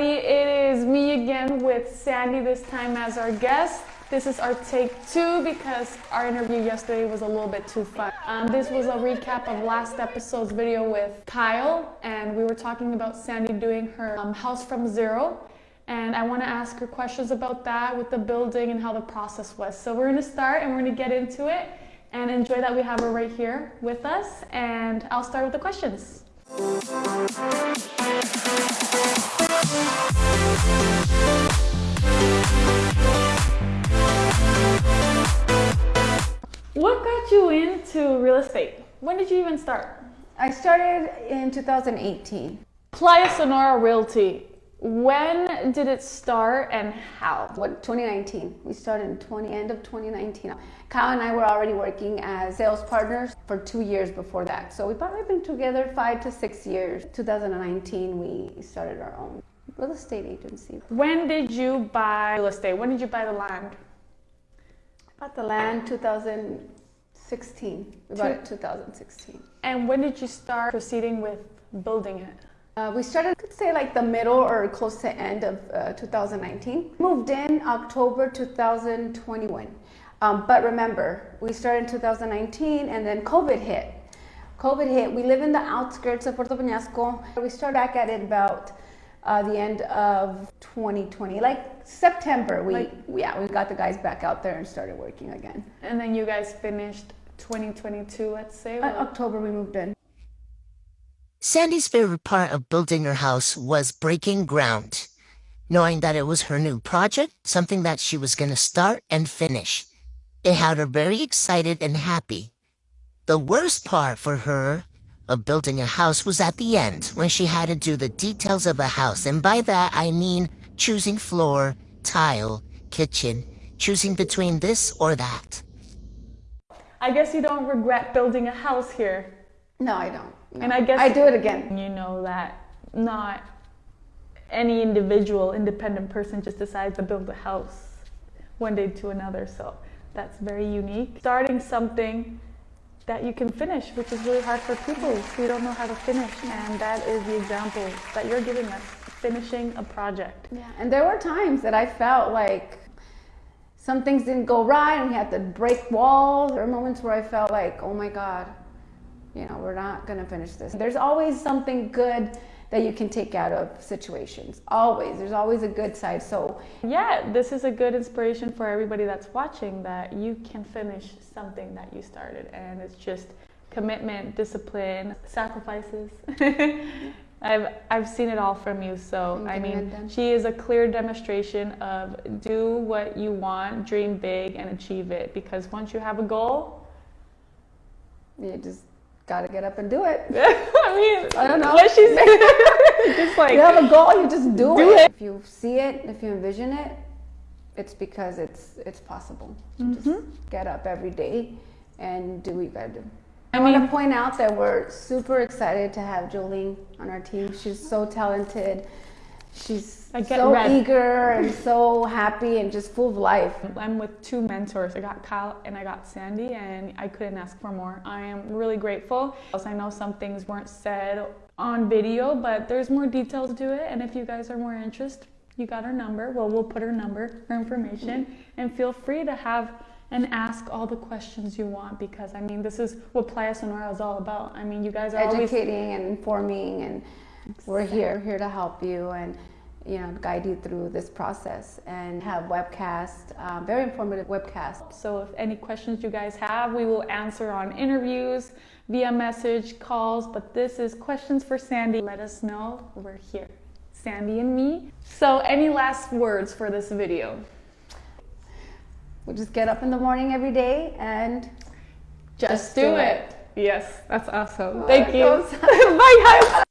everybody. It is me again with Sandy, this time as our guest. This is our take two because our interview yesterday was a little bit too fun. Um, this was a recap of last episode's video with Kyle, and we were talking about Sandy doing her um, house from zero. And I want to ask her questions about that with the building and how the process was. So we're going to start and we're going to get into it and enjoy that we have her right here with us. And I'll start with the questions. Got you into real estate? When did you even start? I started in 2018. Playa Sonora Realty. When did it start and how? What 2019? We started in 20 end of 2019. Kyle and I were already working as sales partners for two years before that. So we've probably been together five to six years. 2019, we started our own real estate agency. When did you buy real estate? When did you buy the land? Bought the land 2016. We bought it 2016. And when did you start proceeding with building it? Uh, we started, could say like the middle or close to end of uh, 2019. Moved in October 2021. Um, but remember, we started in 2019 and then COVID hit. COVID hit. We live in the outskirts of Puerto Peñasco. We started back at it about uh, the end of 2020, like September. We like, yeah, we got the guys back out there and started working again. And then you guys finished 2022, let's say. Uh, October we moved in. Sandy's favorite part of building her house was breaking ground, knowing that it was her new project, something that she was going to start and finish. It had her very excited and happy. The worst part for her of building a house was at the end, when she had to do the details of a house, and by that I mean choosing floor, tile, kitchen, choosing between this or that. I guess you don't regret building a house here. No, I don't. No. And I guess I do it again. You know that not any individual independent person just decides to build a house one day to another. So that's very unique. Starting something that you can finish, which is really hard for people who don't know how to finish. And that is the example that you're giving us, finishing a project. Yeah, and there were times that I felt like some things didn't go right and we had to break walls. There were moments where I felt like, oh my God, you know, we're not to finish this. There's always something good that you can take out of situations. Always. There's always a good side. So, yeah, this is a good inspiration for everybody that's watching that you can finish something that you started. And it's just commitment, discipline, sacrifices. I've, I've seen it all from you. So, I mean, she is a clear demonstration of do what you want, dream big, and achieve it. Because once you have a goal, you just got to get up and do it. I mean, I don't know. What she's just like you have a goal, you just do, do it. it. If you see it, if you envision it, it's because it's it's possible. Mm-hmm. Just get up every day and do what you gotta do. I, I want to point out that we're super excited to have Jolene on our team. She's so talented. She's so eager and so happy and just full of life. I'm with two mentors. I got Kyle and I got Sandy, and I couldn't ask for more. I am really grateful. Also, I know some things weren't said on video, but there's more details to it. And if you guys are more interested, you got her number. Well, we'll put her number, her information, and feel free to have and ask all the questions you want because I mean, this is what Playa Sonora is all about. I mean, you guys are educating always... and informing and we're here, here to help you and you know guide you through this process and have webcast, um, very informative webcast. So if any questions you guys have, we will answer on interviews, via message, calls. But this is questions for Sandy. Let us know. We're here, Sandy and me. So any last words for this video? We'll just get up in the morning every day and just, just do, do it. it. Yes, that's awesome. Oh, Thank you. Bye, guys.